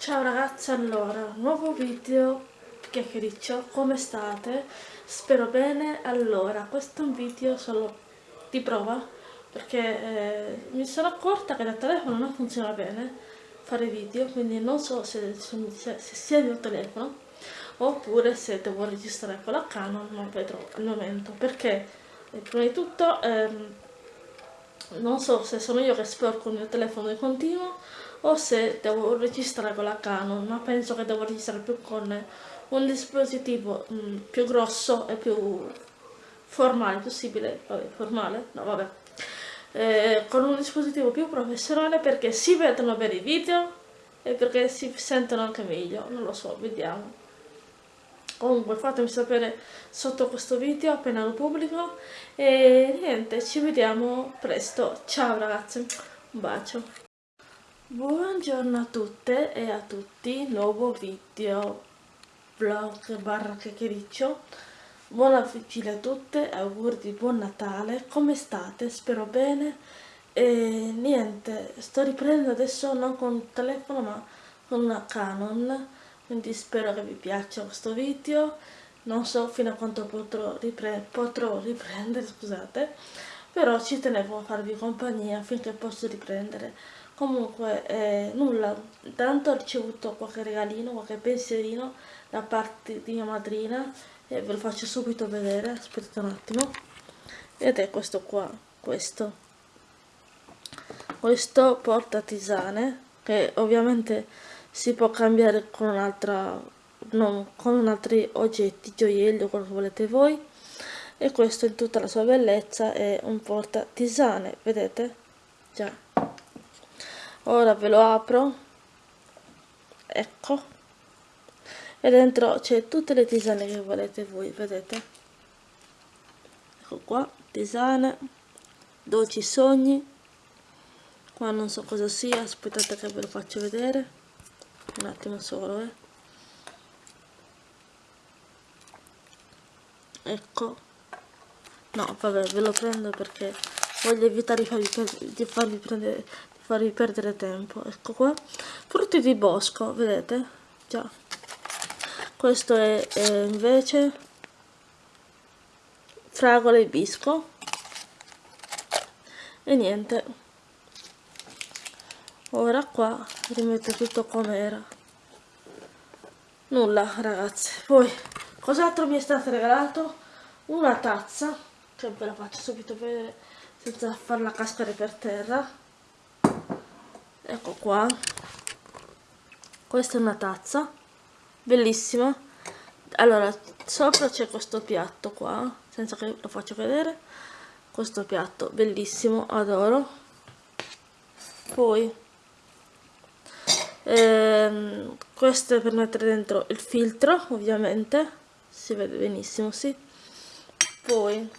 Ciao ragazzi, allora, nuovo video chiacchiericcio, come state? Spero bene, allora, questo è un video solo di prova perché eh, mi sono accorta che dal telefono non funziona bene fare video, quindi non so se, se, se sia il mio telefono oppure se devo registrare con la Canon, non vedrò al momento, perché eh, prima di tutto ehm, non so se sono io che sporco il mio telefono di continuo o se devo registrare con la Canon, ma penso che devo registrare più con un dispositivo mh, mm, più grosso e più formale possibile, vabbè, formale, no vabbè, eh, con un dispositivo più professionale perché si vedono bene i video e perché si sentono anche meglio, non lo so, vediamo. Comunque fatemi sapere sotto questo video appena lo pubblico e niente, ci vediamo presto. Ciao ragazzi, un bacio. Buongiorno a tutte e a tutti, nuovo video vlog barra chiacchiericcio. Buona vigilia a tutte, auguri di buon Natale, come state? Spero bene. E niente, sto riprendendo adesso non con un telefono ma con una Canon, quindi spero che vi piaccia questo video. Non so fino a quanto potrò, ripre potrò riprendere, scusate, però ci tenevo a farvi compagnia finché posso riprendere comunque eh, nulla. Intanto ho ricevuto qualche regalino qualche pensierino da parte di mia madrina e ve lo faccio subito vedere. Aspettate un attimo. Ed è questo qua questo. Questo porta tisane che ovviamente si può cambiare con un'altra non con altri oggetti gioielli o quello che volete voi. E questo in tutta la sua bellezza è un porta tisane vedete? Già ora ve lo apro. Ecco. E dentro c'è tutte le tisane che volete voi vedete? Ecco qua tisane dolci sogni. Qua non so cosa sia aspettate che ve lo faccio vedere. Un attimo solo eh. Ecco. No vabbè ve lo prendo perché voglio evitare di farvi, di farvi prendere farvi perdere tempo. Ecco qua. Frutti di bosco vedete? Già. Questo è, è invece fragole bisco. E niente. Ora qua rimetto tutto come era nulla ragazzi. Poi cos'altro mi è stato regalato? Una tazza. Che ve la faccio subito vedere senza farla cascare per terra ecco qua. Questa è una tazza. Bellissima. Allora sopra c'è questo piatto qua senza che lo faccio vedere. Questo piatto bellissimo adoro. Poi ehm, questo è per mettere dentro il filtro ovviamente. Si vede benissimo sì. Poi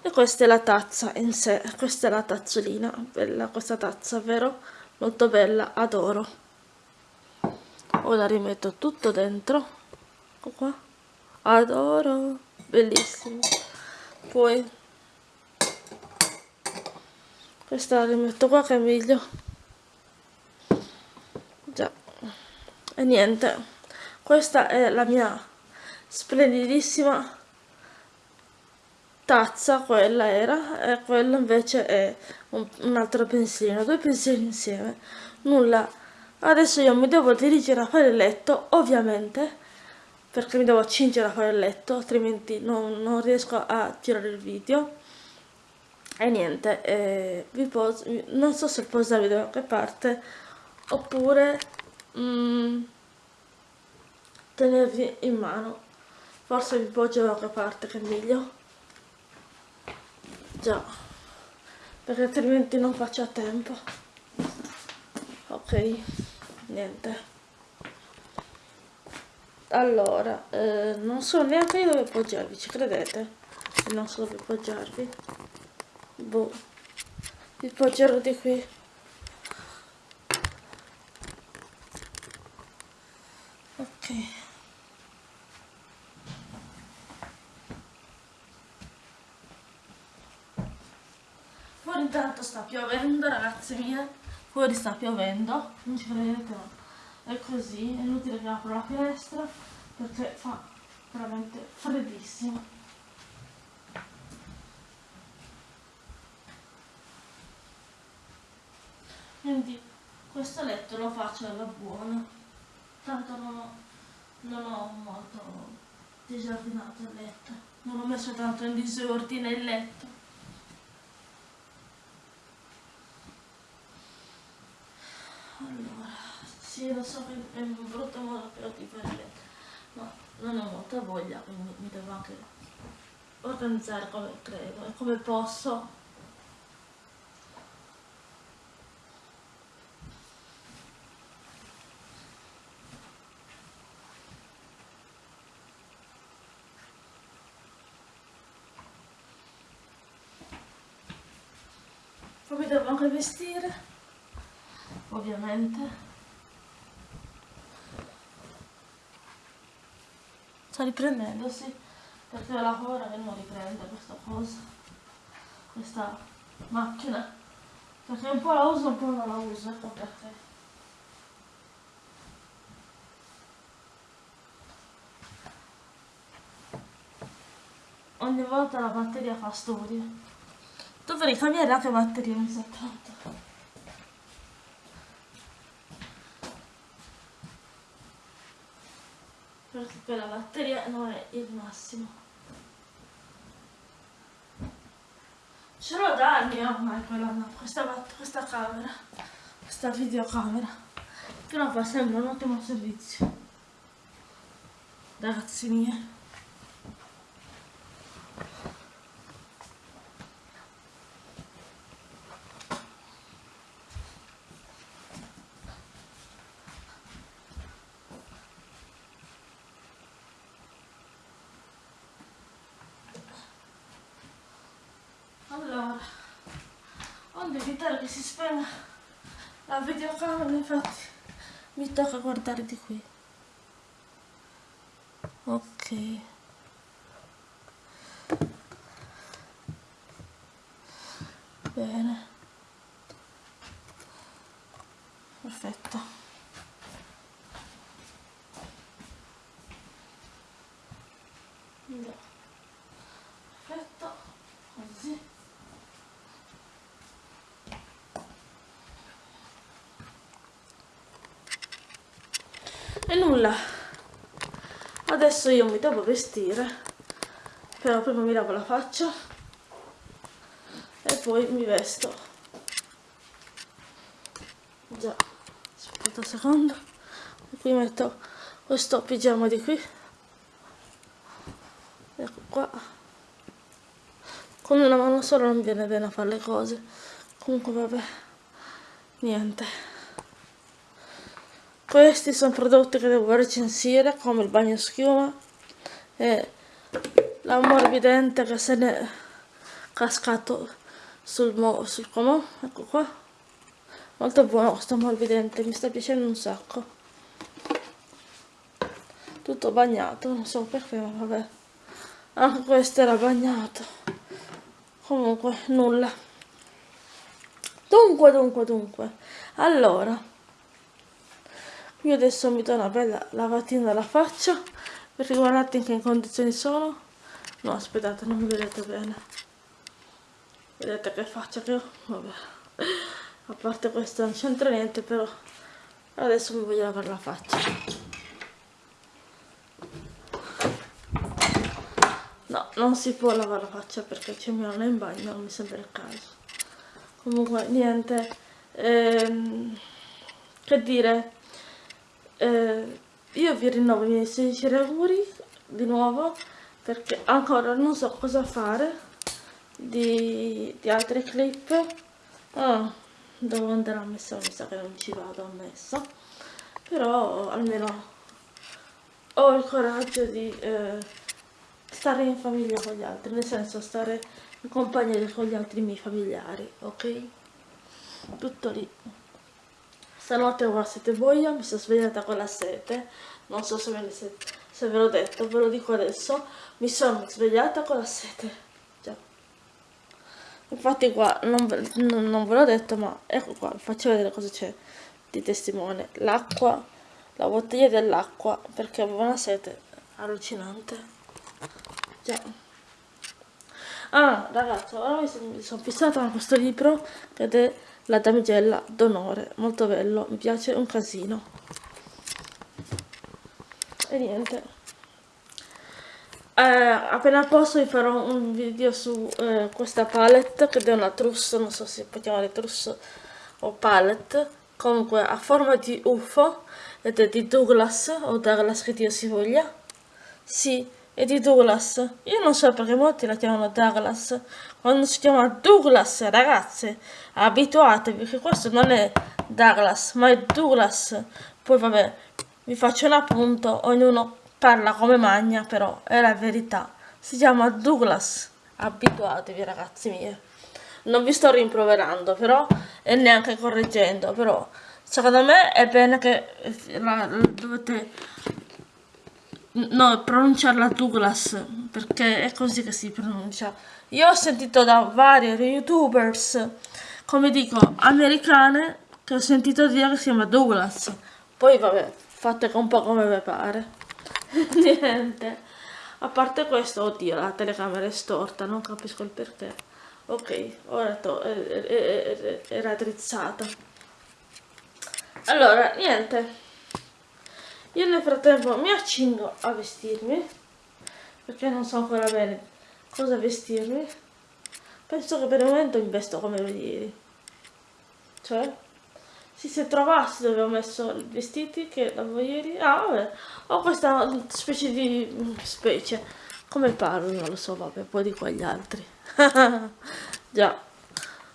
e questa è la tazza in sé. Questa è la tazzolina bella questa tazza vero molto bella, adoro. Ora rimetto tutto dentro. Ecco qua. Adoro. Bellissimo. Poi questa la rimetto qua che è meglio. Già. E niente. Questa è la mia splendidissima tazza quella era e quello invece è un, un altro pensierino due pensieri insieme. Nulla. Adesso io mi devo dirigere a fare il letto ovviamente perché mi devo accingere a fare il letto altrimenti non, non riesco a girare il video. E niente eh, poso, non so se posarvi da qualche parte oppure mm, tenervi in mano. Forse vi poggio da qualche parte che è meglio già. Perché altrimenti non faccio a tempo. Ok niente. Allora eh, non so neanche dove appoggiarvi ci credete? Non so dove appoggiarvi. Boh. Vi appoggerò di qui. Ok intanto sta piovendo ragazze mie. Fuori sta piovendo non ci credete ma è così è inutile che apro la finestra perché fa veramente freddissimo. Quindi questo letto lo faccio alla buona. Tanto non ho, non ho molto disordinato il letto. Non ho messo tanto in disordine il letto allora sì lo so che è un brutto modo però di fare ma non ho molta voglia quindi mi devo anche organizzare come credo e come posso. Poi mi devo anche vestire ovviamente sta riprendendo sì. Perché ho la paura che non riprenda questa cosa questa macchina. Perché un po' la uso un po' non la uso ecco perché. Ogni volta la batteria fa storie. Dovrei cambiare anche batteria mi sa tanto perché la batteria non è il massimo. Ce l'ho da anni ormai quella, questa, questa camera. Questa videocamera. Che non fa sempre un ottimo servizio. Ragazzi miei onde evitare che si spenga la videocamera infatti mi tocca guardare di qui. Ok bene perfetto perfetto così e nulla. Adesso io mi devo vestire. Però prima mi lavo la faccia. E poi mi vesto. Già aspetta un secondo. E qui metto questo pigiama di qui. Ecco qua. Con una mano sola non viene bene a fare le cose. Comunque vabbè. Niente questi sono prodotti che devo recensire come il bagno schiuma e l'ammorbidente che se ne è cascato sul, sul comò. Ecco qua. Molto buono questo ammorbidente mi sta piacendo un sacco. Tutto bagnato non so perché ma vabbè. Anche questo era bagnato comunque nulla. Dunque dunque dunque. Allora io adesso mi do una bella lavatina alla faccia. Perché guardate in che condizioni sono. No aspettate non mi vedete bene. Vedete che faccia che ho? Vabbè. A parte questo non c'entra niente però adesso mi voglio lavare la faccia. No non si può lavare la faccia perché c'è mia nonna in bagno non mi sembra il caso. Comunque niente. Ehm, che dire eh, io vi rinnovo i miei sinceri auguri di nuovo perché ancora non so cosa fare di, di altre clip. Oh, devo andare a messa mi sa che non ci vado a messa. Però almeno ho il coraggio di eh, stare in famiglia con gli altri nel senso stare in compagnia con gli altri miei familiari ok? Tutto lì Stanotte ho la sete boia, mi sono svegliata con la sete, non so se, ve, se, se ve l'ho detto, ve lo dico adesso, mi sono svegliata con la sete, già. Infatti qua, non, non, non ve l'ho detto, ma ecco qua, vi faccio vedere cosa c'è di testimone. L'acqua la bottiglia dell'acqua perché avevo una sete allucinante. Già. Ah ragazzi ora mi sono fissata con questo libro ed è la damigella d'onore molto bello mi piace un casino. E niente. Eh, appena posso vi farò un video su eh, questa palette che è una truss non so se può chiamare truss o palette. Comunque a forma di UFO ed è di Douglas o Douglas che Dio si voglia. Sì è di Douglas. Io non so perché molti la chiamano Douglas quando si chiama Douglas ragazze abituatevi che questo non è Douglas ma è Douglas. Poi vabbè vi faccio un appunto ognuno parla come magna però è la verità. Si chiama Douglas. Abituatevi ragazzi miei. Non vi sto rimproverando però e neanche correggendo però secondo me è bene che la, la dovete no, pronunciarla Douglas perché è così che si pronuncia. Io ho sentito da vari youtubers come dico americane che ho sentito dire che si chiama Douglas. Poi vabbè fate un po' come vi pare. Niente. A parte questo oddio la telecamera è storta non capisco il perché. Ok ora era drizzata allora niente io nel frattempo mi accingo a vestirmi perché non so ancora bene cosa vestirmi penso che per il momento mi vesto come ieri cioè se trovassi dove ho messo i vestiti che l'avevo ieri. Ah, vabbè. Ho questa specie di specie. Come parlo? Non lo so, vabbè, poi di quegli altri. Già.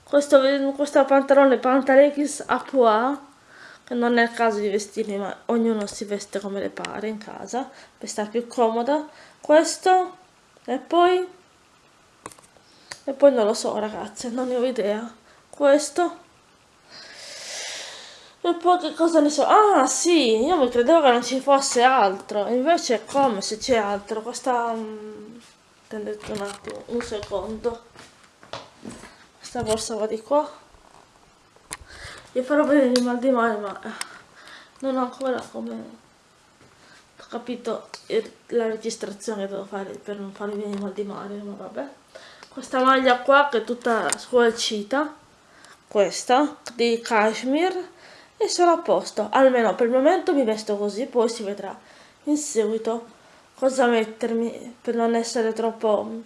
Questo, questo pantalone Pantaleggings a pois, non è il caso di vestirmi, ma ognuno si veste come le pare in casa, per stare più comoda. Questo, e poi... E poi non lo so, ragazze, non ne ho idea. Questo e poi che cosa ne so? Ah sì, io mi credevo che non ci fosse altro, invece come se c'è altro. Questa... Attendete un attimo, un secondo. Questa borsa va di qua. Io farò vedere il mal di mare, ma eh, non ho ancora come... Ho capito la registrazione che devo fare per non farvi venire mal di mare, ma vabbè. Questa maglia qua che è tutta squalcita, questa, di cashmere e sono a posto, almeno per il momento mi vesto così, poi si vedrà in seguito cosa mettermi per non essere troppo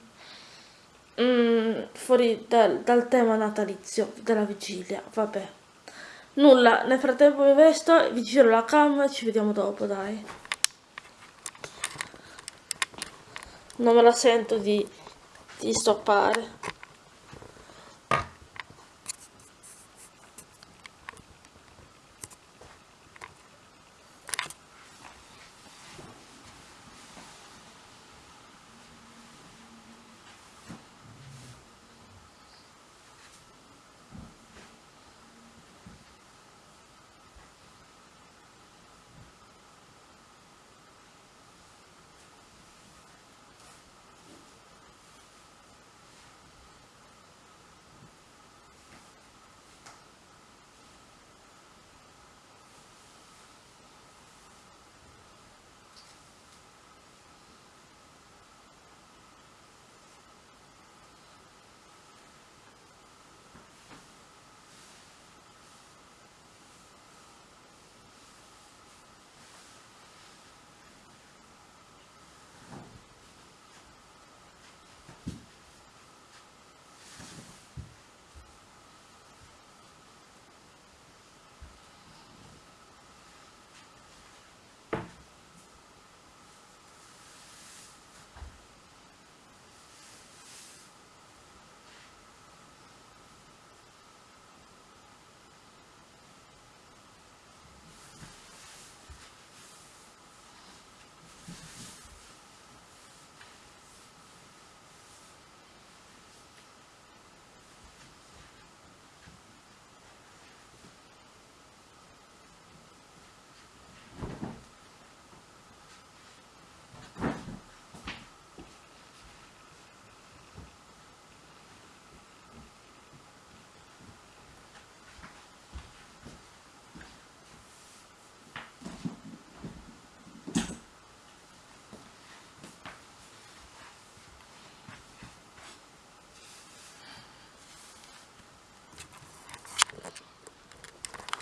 mm, fuori dal, dal tema natalizio della vigilia, vabbè. Nulla, nel frattempo mi vesto, vi giro la cam ci vediamo dopo, dai. Non me la sento di, di stoppare.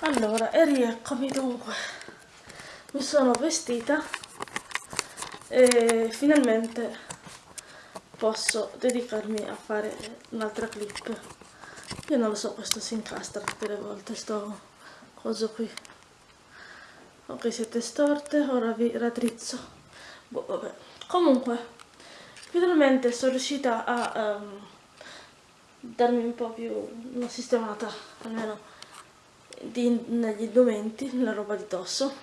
Allora e rieccomi dunque. Mi sono vestita e finalmente posso dedicarmi a fare un'altra clip. Io non lo so questo si incastra tutte le volte sto coso qui. Ok siete storte ora vi raddrizzo. Boh, vabbè. comunque finalmente sono riuscita a um, darmi un po' più una sistemata almeno di, negli indumenti, nella roba di dosso.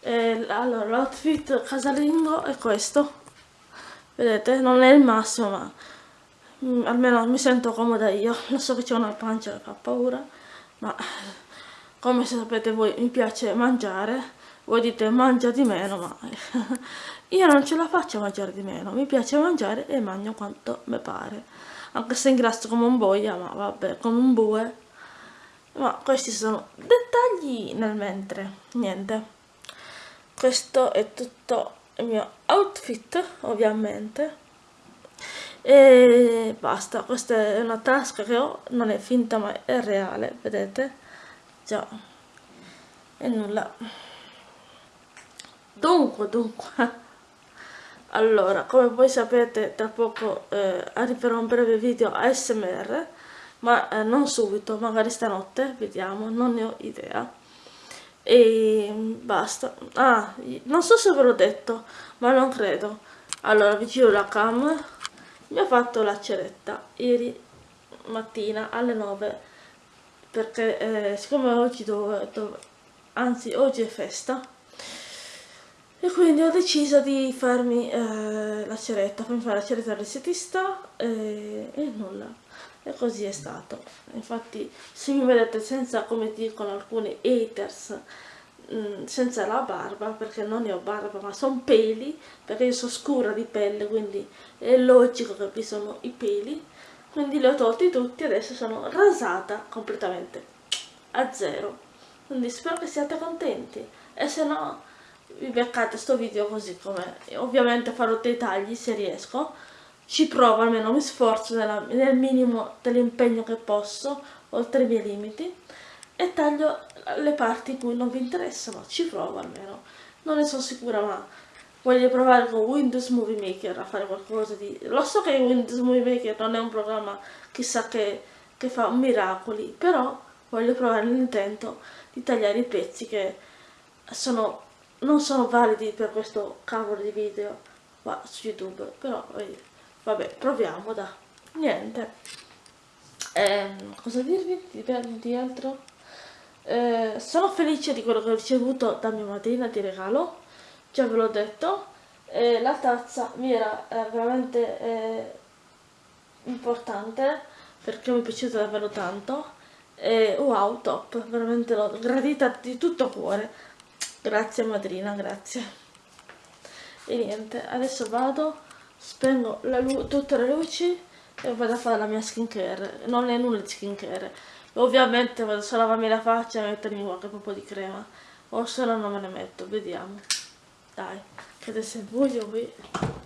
E, allora, l'outfit casalingo è questo. Vedete, non è il massimo, ma mm, almeno mi sento comoda io. Lo so che c'è una pancia che fa paura, ma come sapete voi mi piace mangiare. Voi dite mangia di meno, ma io non ce la faccio a mangiare di meno. Mi piace mangiare e mangio quanto mi pare. Anche se ingrasso come un boia, ma vabbè, come un bue ma questi sono dettagli nel mentre niente. Questo è tutto il mio outfit ovviamente. E basta questa è una tasca che ho non è finta ma è reale vedete? Già. E nulla. Dunque dunque. Allora come voi sapete tra poco eh, arriverà un breve video ASMR ma eh, non subito, magari stanotte, vediamo, non ne ho idea. E basta. Ah, non so se ve l'ho detto, ma non credo. Allora, vi giro la cam. Mi ha fatto la ceretta ieri mattina alle 9 perché eh, siccome oggi dove, dove, anzi oggi è festa e quindi ho deciso di farmi eh, la ceretta, farmi fare la ceretta al resetista e, e nulla e così è stato. Infatti se mi vedete senza come dicono alcuni haters mm, senza la barba perché non ne ho barba ma sono peli perché io sono scura di pelle quindi è logico che vi sono i peli. Quindi li ho tolti tutti adesso sono rasata completamente a zero. Quindi spero che siate contenti. E se no vi beccate sto video così come ovviamente farò dei tagli se riesco ci provo almeno mi sforzo nella, nel minimo dell'impegno che posso oltre i miei limiti e taglio le parti in cui non vi interessano ci provo almeno. Non ne sono sicura ma voglio provare con Windows Movie Maker a fare qualcosa di lo so che Windows Movie Maker non è un programma chissà che, che fa miracoli però voglio provare l'intento di tagliare i pezzi che sono, non sono validi per questo cavolo di video qua su YouTube però vedi vabbè proviamo da niente. Eh, cosa dirvi? Di, di altro? Eh, sono felice di quello che ho ricevuto da mia madrina di regalo. Già ve l'ho detto. Eh, la tazza mi era eh, veramente eh, importante perché mi è piaciuta davvero tanto. E wow top. Veramente l'ho gradita di tutto cuore. Grazie madrina grazie. E niente adesso vado spengo tutte le luci e vado a fare la mia skincare. Non è nulla di skincare. Ovviamente vado solo a lavarmi la faccia e mettermi qualche po' di crema. O se no non me ne metto. Vediamo. Dai. Che adesso è buio qui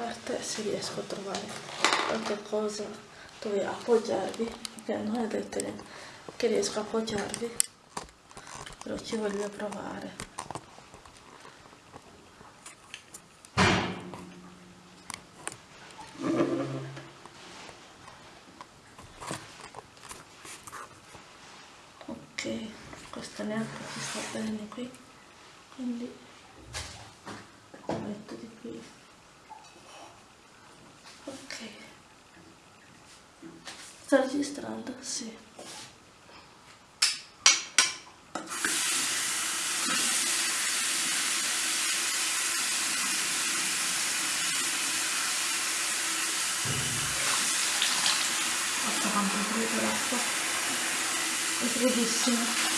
parte se riesco a trovare qualche cosa dove appoggiarvi perché non è detto che riesco a appoggiarvi però ci voglio provare ok questo neanche ci sta bene qui quindi metto di qui Sta registrando? Sì. Quanto è fredda l'acqua. È freddissima.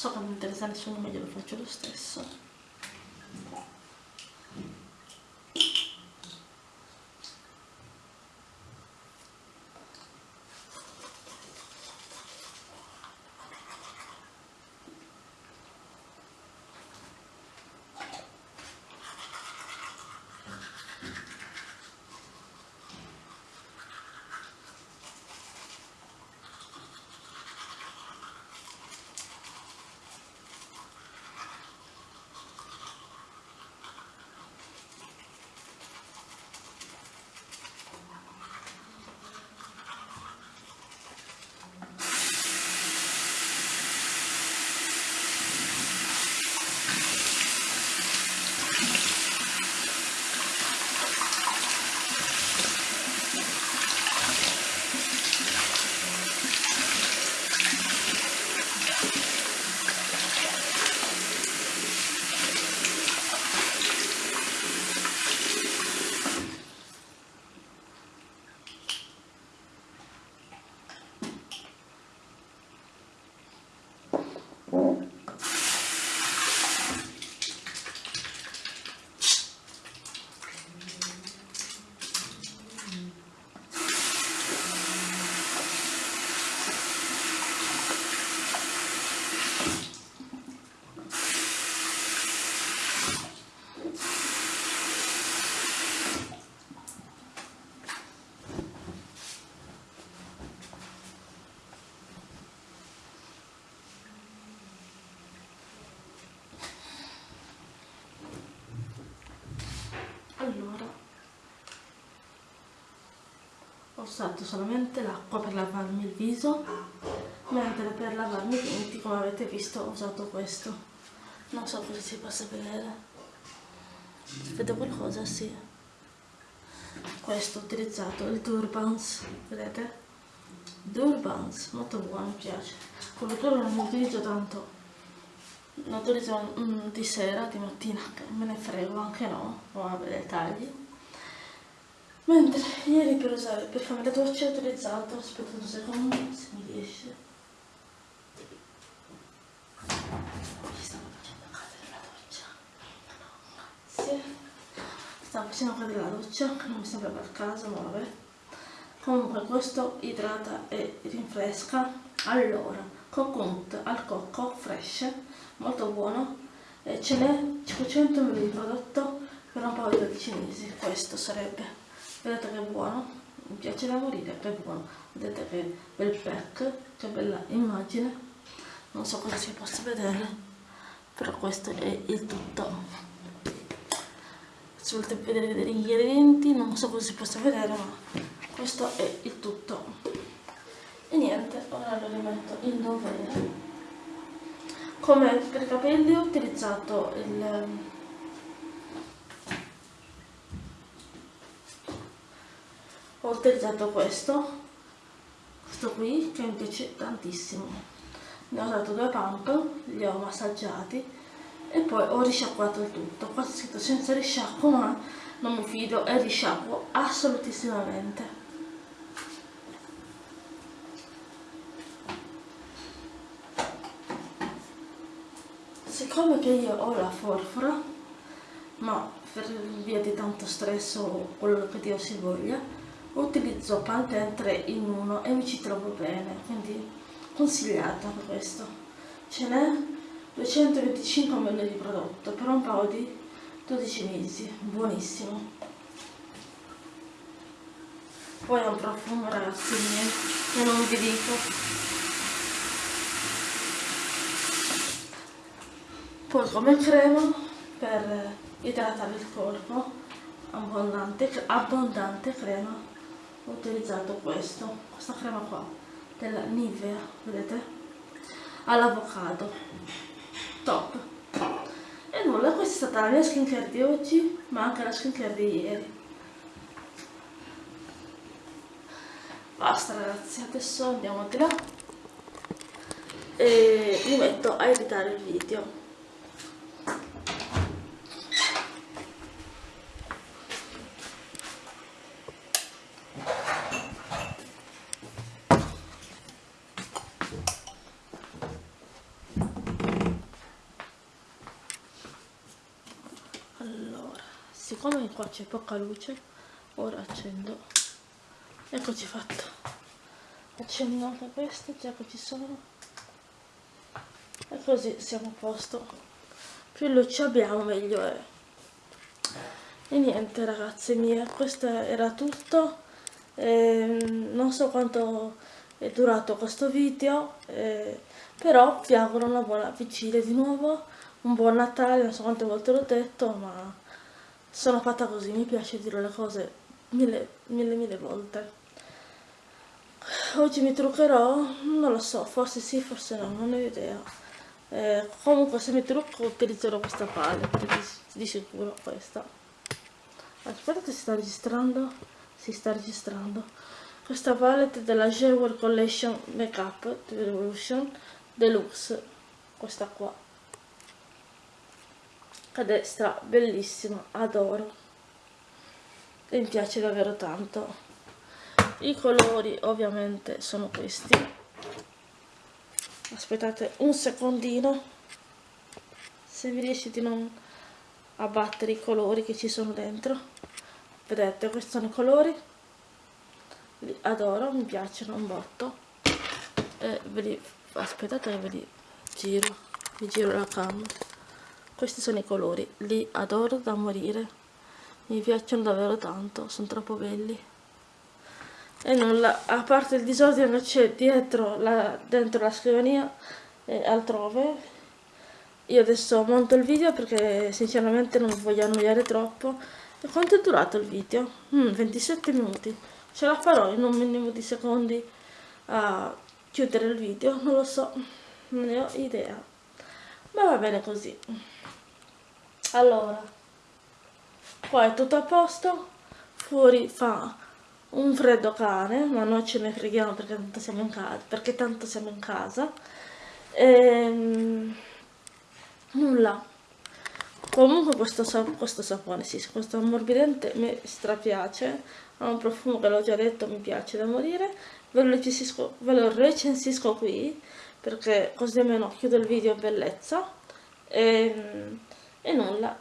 So che non interessa a nessuno ma glielo faccio lo stesso allora ho usato solamente l'acqua per lavarmi il viso. Mentre per lavarmi i denti come avete visto ho usato questo. Non so cosa si possa vedere. Vedo qualcosa sì. Questo ho utilizzato il Durbans vedete? Durbans molto buono mi piace. Quello non lo utilizzo tanto. Lo utilizzo mm, di sera, di mattina, me ne frego anche no, non vabbè dettagli. Mentre ieri per usare, per farmi la doccia ho utilizzato, aspetta un secondo se mi riesce. Mi stavo facendo cadere la doccia. Grazie. Stavo facendo cadere la doccia, che non mi sembra per caso, ma vabbè. Comunque questo idrata e rinfresca. Allora, coconut al cocco fresh molto buono e ce n'è 500 ml di prodotto per un paio di cinesi questo sarebbe vedete che è buono. Mi piace da morire che è buono. Vedete che bel pack che bella immagine. Non so cosa si possa vedere però questo è il tutto. Se volete vedere gli ingredienti non so cosa si possa vedere ma questo è il tutto. E niente ora lo rimetto in dovere. Come per i capelli ho utilizzato il ho utilizzato questo. Questo qui che mi piace tantissimo. Ne ho dato due pump li ho massaggiati e poi ho risciacquato il tutto. Qua c'è scritto senza risciacquo ma non mi fido e risciacquo assolutissimamente. Siccome che io ho la forfora ma per via di tanto stress o quello che Dio si voglia utilizzo Pantene 3 in 1 e mi ci trovo bene quindi consigliata questo. Ce n'è 225 ml di prodotto per un paio di 12 mesi buonissimo. Poi ha un profumo ragazzi io non vi dico. Poi come crema per idratare il corpo abbondante, abbondante crema ho utilizzato questo questa crema qua della Nivea vedete? All'avocado. Top. E nulla questa è stata la mia skincare di oggi ma anche la skincare di ieri. Basta ragazzi adesso andiamo di là e mi metto a editare il video siccome qua c'è poca luce ora accendo. Eccoci fatto. Accendo anche questo già che ci sono. E così siamo a posto. Più luce abbiamo meglio è. E niente ragazze mie questo era tutto. Eh, non so quanto è durato questo video eh, però vi auguro una buona vigilia di nuovo un buon Natale non so quante volte l'ho detto ma sono fatta così mi piace dire le cose mille mille mille volte. Oggi mi truccherò? Non lo so forse sì forse no non ho idea. Eh, comunque se mi trucco utilizzerò questa palette di, di sicuro questa. Aspetta si sta registrando si sta registrando. Questa palette della Jewel Collection Makeup Revolution Deluxe questa qua a destra bellissima adoro. E mi piace davvero tanto. I colori ovviamente sono questi. Aspettate un secondino. Se vi riesce di non abbattere i colori che ci sono dentro. Vedete questi sono i colori. Li adoro mi piacciono un botto. E ve li aspettate ve li giro. Vi giro la cam questi sono i colori. Li adoro da morire. Mi piacciono davvero tanto. Sono troppo belli. E nulla. A parte il disordine c'è dietro la, dentro la scrivania e altrove io adesso monto il video perché sinceramente non voglio annoiare troppo. E quanto è durato il video? Mm, 27 minuti. Ce la farò in un minimo di secondi a chiudere il video? Non lo so. Non ne ho idea. Ma va bene così allora qua è tutto a posto fuori fa un freddo cane ma noi ce ne freghiamo perché tanto siamo in casa perché tanto siamo in casa. Ehm nulla. Comunque questo, questo sapone sì, questo ammorbidente mi strapiace ha un profumo che l'ho già detto mi piace da morire. Ve lo, recensisco, ve lo recensisco qui perché così almeno chiudo il video bellezza. E, ehm, e nulla.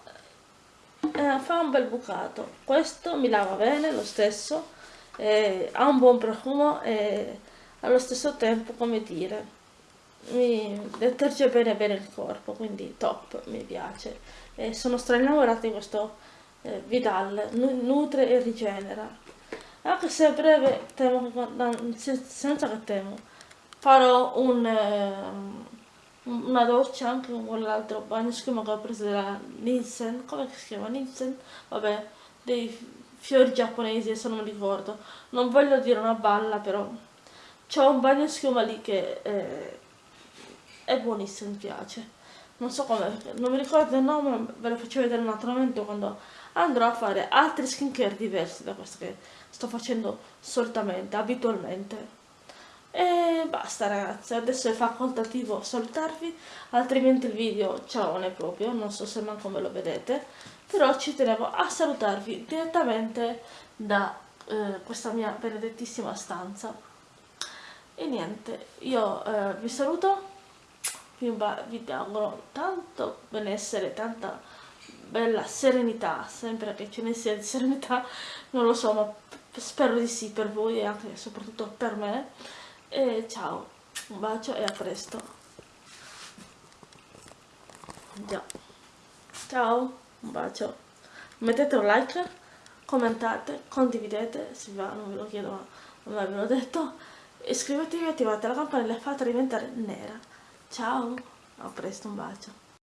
Eh, fa un bel bucato. Questo mi lava bene lo stesso eh, ha un buon profumo e allo stesso tempo come dire mi deterge bene bene il corpo quindi top mi piace. E sono strainnamorata di questo eh, Vidal nutre e rigenera. Anche se a breve temo senza che temo farò un, eh, una doccia anche con l'altro bagno schiuma che ho preso dalla Nielsen come si chiama Nielsen? vabbè dei fiori giapponesi adesso non mi ricordo non voglio dire una balla però c'ho un bagno schiuma lì che eh, è buonissimo, mi piace. Non so come, non mi ricordo il nome, ve lo faccio vedere un altro momento quando andrò a fare altri skincare diversi da questo che sto facendo solitamente, abitualmente. E basta ragazzi, adesso è facoltativo salutarvi, altrimenti il video ciao non è proprio, non so se manco me lo vedete, però ci tenevo a salutarvi direttamente da eh, questa mia benedettissima stanza. E niente, io eh, vi saluto. Vi, vi auguro tanto benessere, tanta bella serenità, sempre che ce ne sia di serenità, non lo so, ma spero di sì per voi e anche soprattutto per me. E ciao, un bacio e a presto. Già. Ciao, un bacio. Mettete un like, commentate, condividete, se va, non ve lo chiedo ma non ve l'ho detto. Iscrivetevi, attivate la campanella e fate diventare nera. Ciao, a presto, un bacio.